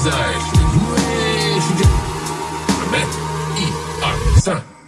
Banzai. Ouais, je suis... Un I, A, 5.